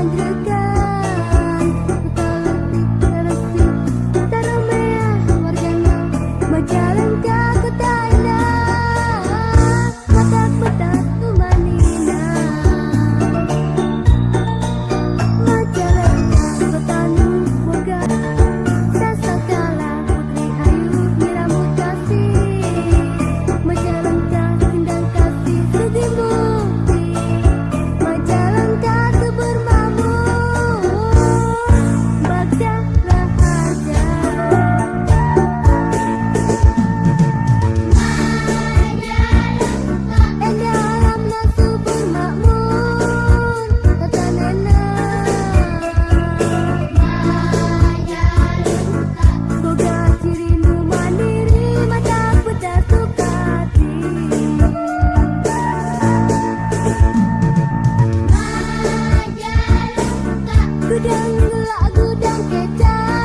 Sangre Gudang gelak gudang kecap